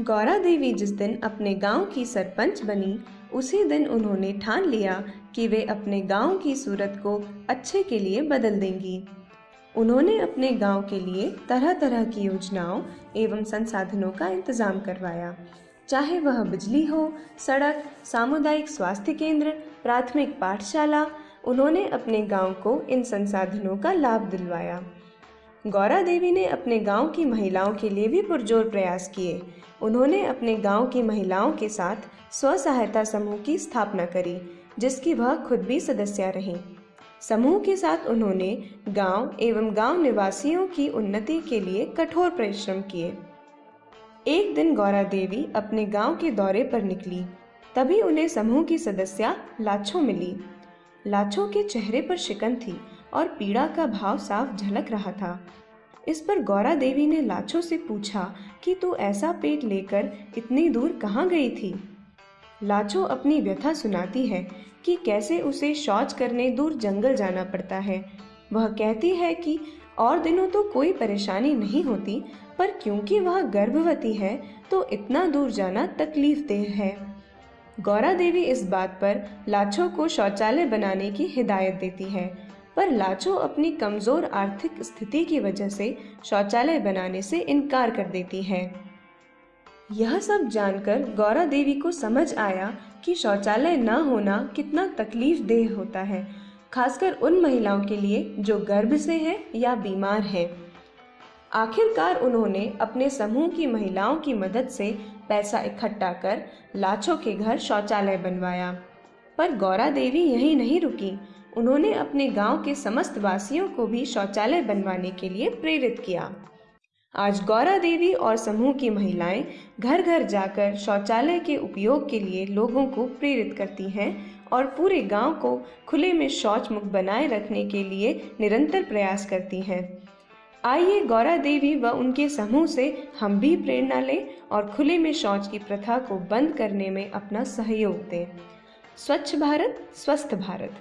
गौरा देवी जिस दिन अपने गाँव की सरपंच बनी, उसी दिन उन्होंने ठान लिया कि वे अपने गाँव की सूरत को अच्छे के लिए बदल देंगी। उन्होंने अपने गाँव के लिए तरह तरह की योजनाओं एवं संसाधनों का इंतज़ाम करवाया। चाहे वह बिजली हो, सड़क, सामुदायिक स्वास्थ्य केंद्र, प्राथमिक पाठशाला, उन्होंने अपने गाँव को इन संसाधनों का लाभ दिलवाया। गौरा देवी ने अपने गाँव की महिलाओं के लिए भी पुरजोर प्रयास किए। उन्होंने अपने गाँव की महिलाओं के साथ स्व सहायता समूह की स्थापना करी, जिसकी वह खुद भी सदस्य रहीं। समूह के साथ उन्होंने गाँव एवं गाँव निवासियों की उन्नति के लिए कठोर परिश्रम किए। एक दिन गौरा देवी अपने गाँव के दौरे पर निकली। तभी उन्हें समूह की सदस्या लाछो मिली। लाछो के चेहरे पर शिकन थी। और पीड़ा का भाव साफ़ झलक रहा था। इस पर गौरा देवी ने लाछो से पूछा कि तू ऐसा पेट लेकर इतनी दूर कहाँ गई थी? लाछो अपनी व्यथा सुनाती है कि कैसे उसे शौच करने दूर जंगल जाना पड़ता है। वह कहती है कि और दिनों तो कोई परेशानी नहीं होती, पर क्योंकि वह गर्भवती है तो इतना दूर जाना तकलीफ़ देह है। गौरा देवी इस बात पर लाछो को शौचालय बनाने की हिदायत देती है। पर लाचो अपनी कमज़ोर आर्थिक स्थिति की वजह से शौचालय बनाने से इनकार कर देती है। यह सब जानकर गौरा देवी को समझ आया कि शौचालय न होना कितना तकलीफ़ देह होता है, खासकर उन महिलाओं के लिए जो गर्भ से है या बीमार है। आखिरकार उन्होंने अपने समूह की महिलाओं की मदद से पैसा इकट्ठा कर लाछो के घर शौचालय बनवाया, पर गौरा देवी यही नहीं रुकी। उन्होंने अपने गाँव के समस्त वासियों को भी शौचालय बनवाने के लिए प्रेरित किया। आज गौरा देवी और समूह की महिलाएँ घर घर जाकर शौचालय के उपयोग के लिए लोगों को प्रेरित करती हैं और पूरे गाँव को खुले में शौच मुक्त बनाए रखने के लिए निरंतर प्रयास करती हैं। आइए गौरा देवी व उनके समूह से हम भी प्रेरणा लें और खुले में शौच की प्रथा को बंद करने में अपना सहयोग दें। स्वच्छ भारत, स्वस्थ भारत।